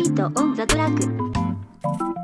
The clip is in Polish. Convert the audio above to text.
Mito on the track.